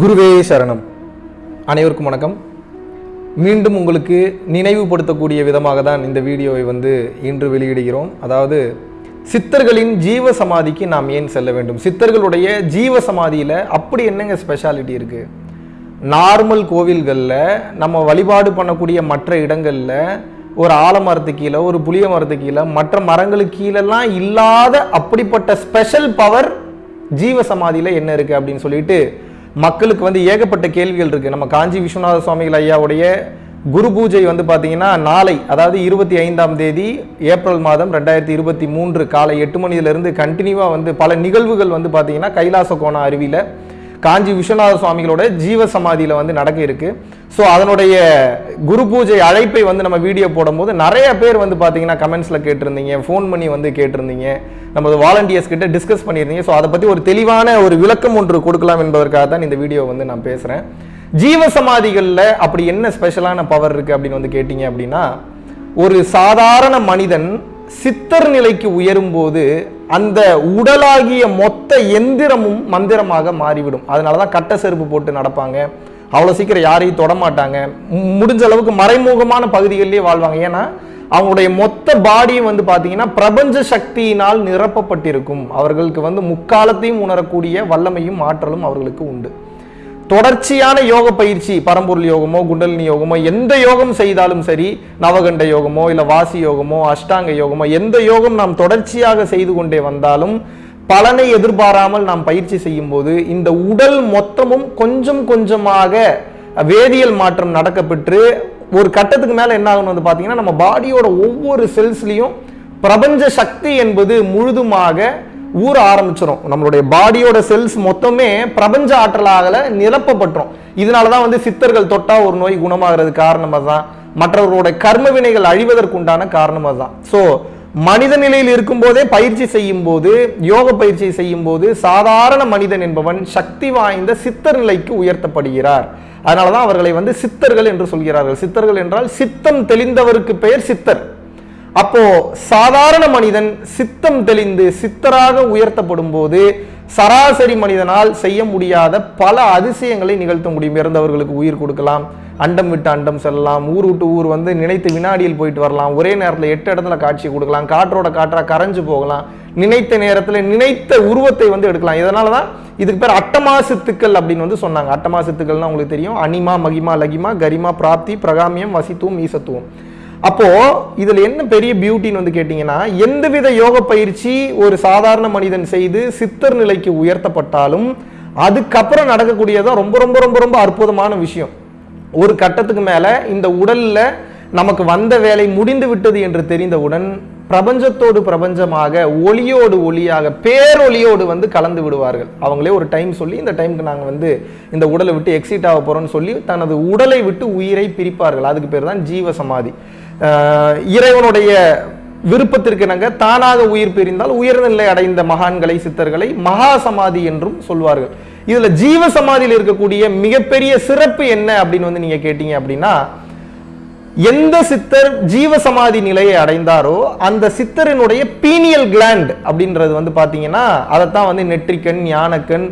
குருவே சரணம். அனைவருக்கும் வணக்கம். மீண்டும் உங்களுக்கு நினைவுபடுத்தக்கூடிய விதமாக தான் இந்த வீடியோவை வந்து இன்று வெளியிடுகிறோம். அதாவது சித்தர்களின் ஜீவ சமாதிக்கு நாம் ஏன் செல்ல வேண்டும்? சித்தர்களுடைய ஜீவ சமாதியில் அப்படி என்னங்க ஸ்பெஷாலிட்டி இருக்குது நார்மல் கோவில்களில் நம்ம வழிபாடு பண்ணக்கூடிய மற்ற இடங்களில் ஒரு ஆலமரத்து கீழே ஒரு புளிய மரத்து கீழே மற்ற மரங்களுக்கு கீழெல்லாம் இல்லாத அப்படிப்பட்ட ஸ்பெஷல் பவர் ஜீவ சமாதியில் என்ன இருக்குது அப்படின்னு சொல்லிட்டு மக்களுக்கு வந்து ஏகப்பட்ட கேள்விகள் இருக்குது நம்ம காஞ்சி விஸ்வநாத சுவாமிகள் ஐயாவுடைய குரு பூஜை வந்து பார்த்தீங்கன்னா நாளை அதாவது இருபத்தி ஐந்தாம் தேதி ஏப்ரல் மாதம் ரெண்டாயிரத்தி இருபத்தி மூன்று காலை எட்டு மணியிலிருந்து கண்டினியூவாக வந்து பல நிகழ்வுகள் வந்து பார்த்தீங்கன்னா கைலாச கோண அருவியில் காஞ்சி விஸ்வநாத சுவாமிகளோட ஜீவ சமாதியில் வந்து நடக்க இருக்கு. ஸோ அதனுடைய குரு பூஜை அழைப்பை வந்து நம்ம வீடியோ போடும்போது நிறைய பேர் வந்து பார்த்தீங்கன்னா கமெண்ட்ஸில் கேட்டிருந்தீங்க ஃபோன் பண்ணி வந்து கேட்டிருந்தீங்க நமது வாலண்டியர்ஸ் கிட்ட டிஸ்கஸ் பண்ணியிருந்தீங்க. ஸோ அதை பற்றி ஒரு தெளிவான ஒரு விளக்கம் ஒன்று கொடுக்கலாம் என்பதற்காக தான் இந்த வீடியோ வந்து நான் பேசுகிறேன் ஜீவ சமாதிகளில் அப்படி என்ன ஸ்பெஷலான பவர் இருக்குது அப்படின்னு வந்து கேட்டிங்க அப்படின்னா ஒரு சாதாரண மனிதன் சித்தர் நிலைக்கு உயரும் போது அந்த உடலாகிய மொத்த எந்திரமும் மந்திரமாக மாறிவிடும். அதனால தான் கட்ட செருப்பு போட்டு நடப்பாங்க. அவ்வளோ சீக்கிரம் யாரையும் தொடமாட்டாங்க முடிஞ்ச அளவுக்கு மறைமுகமான பகுதிகளிலே வாழ்வாங்க. ஏன்னா அவங்களுடைய மொத்த பாடியும் வந்து பார்த்தீங்கன்னா பிரபஞ்ச சக்தியினால் நிரப்பப்பட்டிருக்கும். அவர்களுக்கு வந்து முக்காலத்தையும் உணரக்கூடிய வல்லமையும் ஆற்றலும் அவர்களுக்கு உண்டு. தொடர்ச்சியான யோக பயிற்சி பரம்பொருள் யோகமோ குண்டலினி யோகமோ எந்த யோகம் செய்தாலும் சரி நவகண்ட யோகமோ இல்ல வாசி யோகமோ அஷ்டாங்க யோகமோ எந்த யோகம் நாம் தொடர்ச்சியாக செய்து கொண்டே வந்தாலும் பலனை எதிர்பாராமல் நாம் பயிற்சி செய்யும் போது இந்த உடல் மொத்தமும் கொஞ்சம் கொஞ்சமாக வேதியியல் மாற்றம் நடக்கப்பெற்று ஒரு கட்டத்துக்கு மேல என்ன ஆகணும் வந்து பாத்தீங்கன்னா நம்ம பாடியோட ஒவ்வொரு செல்ஸ்லயும் பிரபஞ்ச சக்தி என்பது முழுதுமாக ஊற ஆரம்பிச்சிடும் நம்மளுடைய பாடியோட செல்ஸ் மொத்தமே பிரபஞ்ச ஆற்றலாகல நிரப்பப்பட்டுரும். இதனால தான் வந்து சித்தர்கள் தொட்டா ஒரு நோய் குணமாகிறது காரணம் அதுதான். மற்றவர்களோட கர்ம வினைகள் அழிவதற்குண்டான காரணம் அதுதான். ஸோ மனித நிலையில் இருக்கும்போதே பயிற்சி செய்யும் போது யோக பயிற்சி செய்யும் போது சாதாரண மனிதன் என்பவன் சக்தி வாய்ந்த சித்தர் நிலைக்கு உயர்த்தப்படுகிறார். அதனால தான் அவர்களை வந்து சித்தர்கள் என்று சொல்கிறார்கள். சித்தர்கள் என்றால் சித்தம் தெளிந்தவருக்கு பெயர் சித்தர். அப்போ சாதாரண மனிதன் சித்தம் தெளிந்து சித்தராக உயர்த்தப்படும் போது சராசரி மனிதனால் செய்ய முடியாத பல அதிசயங்களை நிகழ்த்த முடியும். இறந்தவர்களுக்கு உயிர் கொடுக்கலாம் அண்டம் விட்டு அண்டம் செல்லலாம் ஊர் விட்டு ஊர் வந்து நினைத்து வினாடியில் போயிட்டு வரலாம் ஒரே நேரத்தில் எட்டு இடத்துல காட்சி கொடுக்கலாம் காற்றோட காற்றா கரைஞ்சு போகலாம் நினைத்த நேரத்தில் நினைத்த உருவத்தை வந்து எடுக்கலாம். இதனால தான் இதுக்கு பேர் அட்டமா சித்துக்கள் அப்படின்னு வந்து சொன்னாங்க. அட்டமா சித்துக்கள்னா உங்களுக்கு தெரியும் அனிமா மகிமா லகிமா கரிமா பிராப்தி பிரகாமியம் வசித்துவம் ஈசத்துவம். அப்போது இதில் என்ன பெரிய பியூட்டின்னு வந்து கேட்டிங்கன்னா எந்தவித யோக பயிற்சி ஒரு சாதாரண மனிதன் செய்து சித்தர் நிலைக்கு உயர்த்தப்பட்டாலும் அதுக்கப்புறம் நடக்கக்கூடியதான் ரொம்ப ரொம்ப ரொம்ப ரொம்ப அற்புதமான விஷயம். ஒரு கட்டத்துக்கு மேலே இந்த உடலில் நமக்கு வந்த வேலை முடிந்து விட்டது என்று தெரிந்தவுடன் பிரபஞ்சத்தோடு பிரபஞ்சமாக ஒளியோடு ஒளியாக பேரொளியோடு வந்து கலந்து விடுவார்கள். அவங்களே ஒரு டைம் சொல்லி இந்த டைமுக்கு நாங்கள் வந்து இந்த உடலை விட்டு எக்ஸிட் ஆக போகிறோம்னு சொல்லி தனது உடலை விட்டு உயிரை பிரிப்பார்கள். அதுக்கு பேர் தான் ஜீவ சமாதி இறைவனுடைய விருப்பத்திற்கு இணங்க தானாக உயிர் பிரிந்தால் உயர்ந்த நிலை அடைந்த மகான்களை சித்தர்களை மகா சமாதி என்றும் சொல்வார்கள். இதுல ஜீவ சமாதியில் இருக்கக்கூடிய மிகப்பெரிய சிறப்பு என்ன அப்படின்னு வந்து நீங்க கேட்டீங்க அப்படின்னா எந்த சித்தர் ஜீவ சமாதி நிலையை அடைந்தாரோ அந்த சித்தரினுடைய பீனியல் கிளாண்ட் அப்படின்றது வந்து பார்த்தீங்கன்னா அதைத்தான் வந்து நெற்றிக்கண் ஞானக்கண்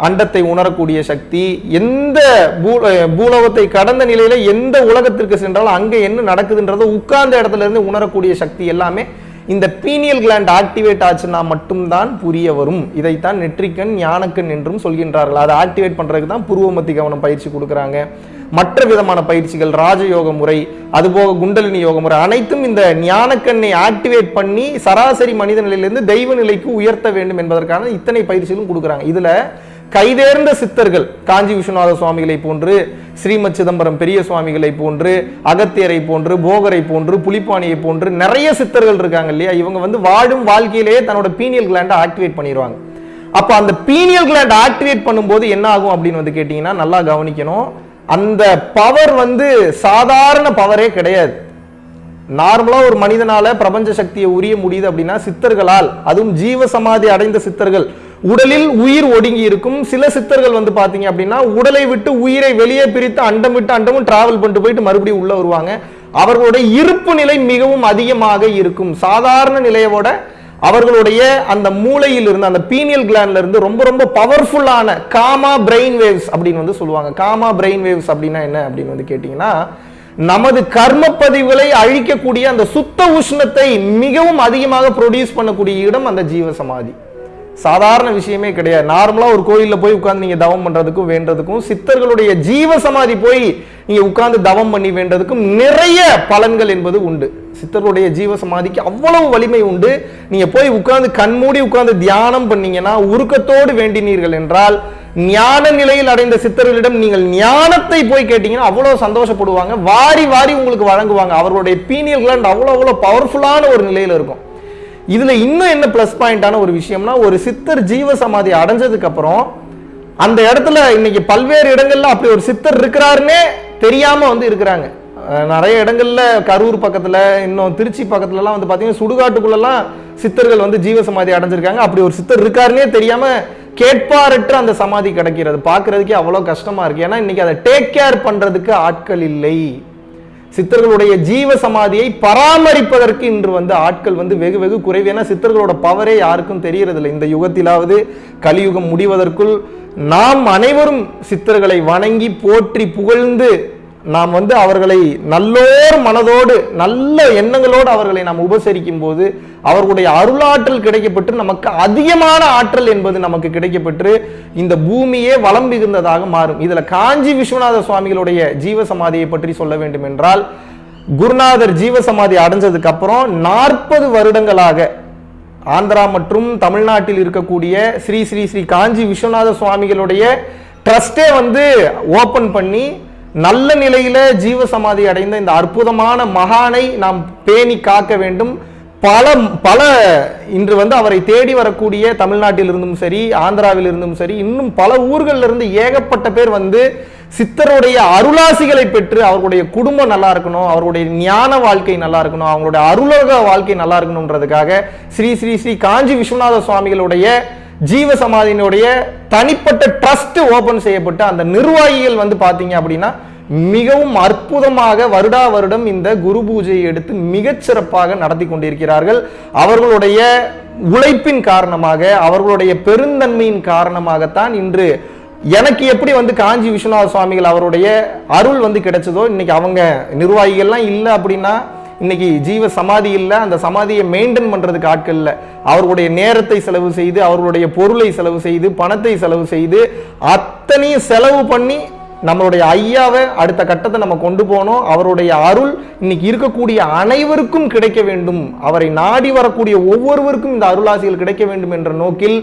அண்டத்தை உணரக்கூடிய சக்தி எந்த பூ- பூலோகத்தை கடந்த நிலையில எந்த உலகத்திற்கு சென்றாலும் அங்கே என்ன நடக்குதுன்றதை உட்கார்ந்த இடத்துல இருந்து உணரக்கூடிய சக்தி எல்லாமே இந்த பீனியல் கிளாண்ட் ஆக்டிவேட் ஆச்சுன்னா மட்டும்தான் புரிய வரும். இதைத்தான் நெற்றிக்கண் ஞானக்கண் என்றும் சொல்கின்றார்கள். அதை ஆக்டிவேட் பண்ணுறதுக்கு தான் புருவமத்தி கவனம் பயிற்சி கொடுக்குறாங்க. மற்ற விதமான பயிற்சிகள் ராஜயோக முறை அதுபோக குண்டலினி யோக முறை அனைத்தும் இந்த ஞானக்கண்ணை ஆக்டிவேட் பண்ணி சராசரி மனித நிலையிலிருந்து தெய்வ நிலைக்கு உயர்த்த வேண்டும் என்பதற்கான இத்தனை பயிற்சிகளும் கொடுக்குறாங்க. இதில் கைதேர்ந்த சித்தர்கள் காஞ்சி விஸ்வநாத சுவாமிகளை போன்று ஸ்ரீமத் சிதம்பரம் பெரிய சுவாமிகளை போன்று அகத்தியரை போன்று போகரை போன்று புலிப்பாணியை போன்று நிறைய சித்தர்கள் இருக்காங்க இல்லையா? இவங்க வந்து வாழும் வாழ்க்கையிலேயே தன்னோட பீனியல் கிளாண்டை ஆக்டிவேட் பண்ணிடுவாங்க அப்போ அந்த பீனியல் கிளாண்ட் ஆக்டிவேட் பண்ணும்போது என்ன ஆகும் அப்படின்னு வந்து கேட்டிங்கன்னா நல்லா கவனிக்கணும். அந்த பவர் வந்து சாதாரண பவரே கிடையாது. நார்மலாக ஒரு மனிதனால பிரபஞ்ச சக்தியை உரிய முடியுது அப்படின்னா சித்தர்களால் அதுவும் ஜீவ சமாதி அடைந்த சித்தர்கள் உடலில் உயிர் ஒடுங்கி இருக்கும். சில சித்தர்கள் வந்து பாத்தீங்க அப்படின்னா உடலை விட்டு உயிரை வெளியே பிரித்து அண்டம் விட்டு அண்டமும் டிராவல் பண்ணிட்டு போயிட்டு மறுபடியும் உள்ள வருவாங்க. அவர்களுடைய இருப்பு நிலை மிகவும் அதிகமாக இருக்கும். சாதாரண நிலையோட அவர்களுடைய அந்த மூளையில் இருந்து அந்த பீனியல் கிளாண்ட்ல இருந்து ரொம்ப ரொம்ப பவர்ஃபுல்லான காமா பிரெயின் வேவ்ஸ் அப்படின்னு வந்து சொல்லுவாங்க. காமா பிரெயின் வேவ்ஸ் அப்படின்னா என்ன அப்படின்னு வந்து கேட்டிங்கன்னா நமது கர்ம பதிவுகளை அழிக்கக்கூடிய அந்த சுத்த உஷ்ணத்தை மிகவும் அதிகமாக ப்ரொடியூஸ் பண்ணக்கூடிய இடம் அந்த ஜீவ சமாதி சாதாரண விஷயமே கிடையாது. நார்மலா ஒரு கோயிலில் போய் உட்காந்து நீங்க தவம் பண்றதுக்கும் வேண்டதுக்கும் சித்தர்களுடைய ஜீவ சமாதி போய் நீங்க உட்கார்ந்து தவம் பண்ணி வேண்டதுக்கும் நிறைய பலன்கள் என்பது உண்டு. சித்தர்களுடைய ஜீவ சமாதிக்கு அவ்வளவு வலிமை உண்டு. நீங்க போய் உட்கார்ந்து கண்மூடி உட்கார்ந்து தியானம் பண்ணீங்கன்னா உருக்கத்தோடு வேண்டினீர்கள் என்றால் ஞான நிலையில் அடைந்த சித்தர்களிடம் நீங்கள் ஞானத்தை போய் கேட்டீங்கன்னா அவ்வளவு சந்தோஷப்படுவாங்க. வாரி வாரி உங்களுக்கு வழங்குவாங்க. அவர்களுடைய பீனியல் கிளாண்ட் அவ்வளவு அவ்வளவு பவர்ஃபுல்லான ஒரு நிலையில இருக்கும். இதுல இன்னும் என்ன ப்ளஸ் பாயிண்டான ஒரு விஷயம்னா ஒரு சித்தர் ஜீவ சமாதி அடைஞ்சதுக்கு அப்புறம் அந்த இடத்துல இன்னைக்கு பல்வேறு இடங்கள்ல அப்படி ஒரு சித்தர் இருக்கிறாருன்னே தெரியாம வந்து இருக்கிறாங்க. நிறைய இடங்கள்ல கரூர் பக்கத்துல இன்னும் திருச்சி பக்கத்துல எல்லாம் வந்து பாத்தீங்கன்னா சுடுகாட்டுக்குள்ளெல்லாம் சித்தர்கள் வந்து ஜீவ சமாதி அடைஞ்சிருக்காங்க. அப்படி ஒரு சித்தர் இருக்காருன்னே தெரியாம கேட்பாரற்ற அந்த சமாதி கிடைக்கிறது. பார்க்கிறதுக்கே அவ்வளவு கஷ்டமா இருக்கு. ஏன்னா இன்னைக்கு அதை டேக் கேர் பண்றதுக்கு ஆட்கள் இல்லை. சித்தர்களுடைய ஜீவ சமாதியை பராமரிப்பதற்கு இன்று வந்து ஆட்கள் வந்து வெகு வெகு குறைவு. ஏன்னா சித்தர்களோட பவரே யாருக்கும் தெரியறதில்லை. இந்த யுகத்திலாவது கலியுகம் முடிவதற்குள் நாம் அனைவரும் சித்தர்களை வணங்கி போற்றி புகழ்ந்து நாம் வந்து அவர்களை நல்லோர் மனதோடு நல்ல எண்ணங்களோடு அவர்களை நாம் உபசரிக்கும் போது அவர்களுடைய அருளாற்றல் கிடைக்கப்பட்டு நமக்கு அதிகமான ஆற்றல் என்பது நமக்கு கிடைக்கப்பட்டு இந்த பூமியே வளம் மிகுந்ததாக மாறும். இதில் காஞ்சி விஸ்வநாத சுவாமிகளுடைய ஜீவ சமாதியை பற்றி சொல்ல வேண்டும் என்றால் குருநாதர் ஜீவ சமாதி அடைஞ்சதுக்கு அப்புறம் நாற்பது வருடங்களாக ஆந்திரா மற்றும் தமிழ்நாட்டில் இருக்கக்கூடிய ஸ்ரீ ஸ்ரீ ஸ்ரீ காஞ்சி விஸ்வநாத சுவாமிகளுடைய ட்ரஸ்டே வந்து ஓபன் பண்ணி நல்ல நிலையில ஜீவ சமாதி அடைந்த இந்த அற்புதமான மகானை நாம் பேணி காக்க வேண்டும். பல பல இன்று வந்து அவரை தேடி வரக்கூடிய தமிழ்நாட்டில் இருந்தும் சரி ஆந்திராவில் இருந்தும் சரி இன்னும் பல ஊர்களில் இருந்து ஏகப்பட்ட பேர் வந்து சித்தருடைய அருளாசிகளை பெற்று அவர்களுடைய குடும்பம் நல்லா இருக்கணும் அவருடைய ஞான வாழ்க்கை நல்லா இருக்கணும் அவங்களுடைய அருளக வாழ்க்கை நல்லா இருக்கணும்ன்றதுக்காக ஸ்ரீ ஸ்ரீ ஸ்ரீ காஞ்சி விஸ்வநாத சுவாமிகளுடைய ஜீவ சமாதியினுடைய தனிப்பட்ட ட்ரஸ்ட் ஓபன் செய்யப்பட்டு அந்த நிர்வாகிகள் வந்து பாத்தீங்க அப்படின்னா மிகவும் அற்புதமாக வருடா வருடம் இந்த குரு பூஜையை எடுத்து மிகச்சிறப்பாக நடத்தி கொண்டிருக்கிறார்கள். அவர்களுடைய உழைப்பின் காரணமாக அவர்களுடைய பெருந்தன்மையின் காரணமாகத்தான் இன்று எனக்கு எப்படி வந்து காஞ்சி விஸ்வநாத சுவாமிகள் அவருடைய அருள் வந்து கிடைச்சதோ இன்னைக்கு அவங்க நிர்வாகிகள்லாம் இல்லை அப்படின்னா இன்னைக்கு ஜீவ சமாதி இல்லை அந்த சமாதியை மெயின்டைன் பண்ணுறதுக்கு ஆட்கள் இல்லை. அவர்களுடைய நேரத்தை செலவு செய்து அவர்களுடைய பொருளை செலவு செய்து பணத்தை செலவு செய்து அத்தனையும் செலவு பண்ணி நம்மளுடைய ஐயாவை அடுத்த கட்டத்தை நம்ம கொண்டு போனோம். அவருடைய அருள் இன்னைக்கு இருக்கக்கூடிய அனைவருக்கும் கிடைக்க வேண்டும். அவரை நாடி வரக்கூடிய ஒவ்வொருவருக்கும் இந்த அருளாசிகள் கிடைக்க வேண்டும் என்ற நோக்கில்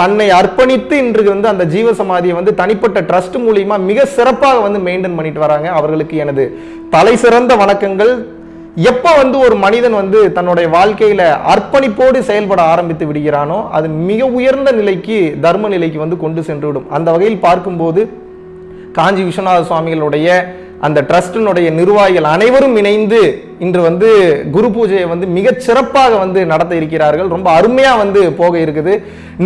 தன்னை அர்ப்பணித்து இன்று வந்து அந்த ஜீவ சமாதியை வந்து தனிப்பட்ட ட்ரஸ்ட் மூலியமா மிக சிறப்பாக வந்து மெயின்டைன் பண்ணிட்டு வராங்க அவர்களுக்கு எனது தலை சிறந்த வணக்கங்கள். எப்போ வந்து ஒரு மனிதன் வந்து தன்னுடைய வாழ்க்கையில அர்ப்பணிப்போடு செயல்பட ஆரம்பித்து விடுகிறானோ அது மிக உயர்ந்த நிலைக்கு தர்ம நிலைக்கு வந்து கொண்டு சென்று விடும் அந்த வகையில் பார்க்கும்போது காஞ்சி விஸ்வநாத சுவாமிகளுடைய அந்த ட்ரஸ்டினுடைய நிர்வாகிகள் அனைவரும் இணைந்து இன்று வந்து குரு பூஜையை வந்து மிக சிறப்பாக வந்து நடத்த இருக்கிறார்கள். ரொம்ப அருமையா வந்து போக இருக்குது.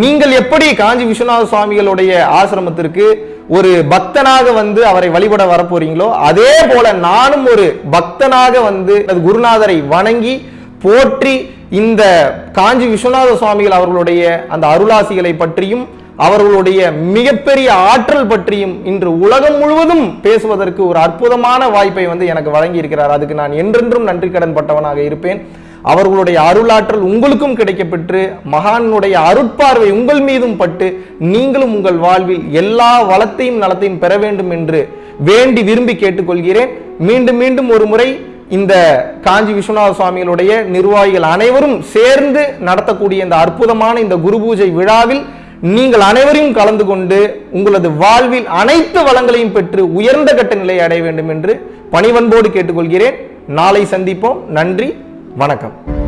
நீங்கள் எப்படி காஞ்சி விஸ்வநாத சுவாமிகளுடைய ஆசிரமத்திற்கு ஒரு பக்தனாக வந்து அவரை வழிபட வரப்போறீங்களோ அதே போல நானும் ஒரு பக்தனாக வந்து குருநாதரை வணங்கி போற்றி இந்த காஞ்சி விஸ்வநாத சுவாமிகள் அவர்களுடைய அந்த அருளாசிகளை பற்றியும் அவர்களுடைய மிகப்பெரிய ஆற்றல் பற்றியும் இன்று உலகம் முழுவதும் பேசுவதற்கு ஒரு அற்புதமான வாய்ப்பை வந்து எனக்கு வழங்கி இருக்கிறார் அதுக்கு நான் என்றென்றும் நன்றி கடன் பட்டவனாக இருப்பேன். அவர்களுடைய அருளாற்றல் உங்களுக்கும் கிடைக்கப்பெற்று மகானுடைய அருட்பார்வை உங்கள் மீதும் பட்டு நீங்களும் உங்கள் வாழ்வில் எல்லா வளத்தையும் நலத்தையும் பெற வேண்டும் என்று வேண்டி விரும்பி கேட்டுக்கொள்கிறேன். மீண்டும் மீண்டும் ஒரு முறை இந்த காஞ்சி விஸ்வநாத சுவாமிகளுடைய நிர்வாகிகள் அனைவரும் சேர்ந்து நடத்தக்கூடிய இந்த அற்புதமான இந்த குரு பூஜை விழாவில் நீங்கள் அனைவரையும் கலந்து கொண்டு உங்களது வாழ்வில் அனைத்து வளங்களையும் பெற்று உயர்ந்த கட்ட நிலையை அடைய வேண்டும் என்று பணிவன்போடு கேட்டுக்கொள்கிறேன். நாளை சந்திப்போம். நன்றி. வணக்கம்.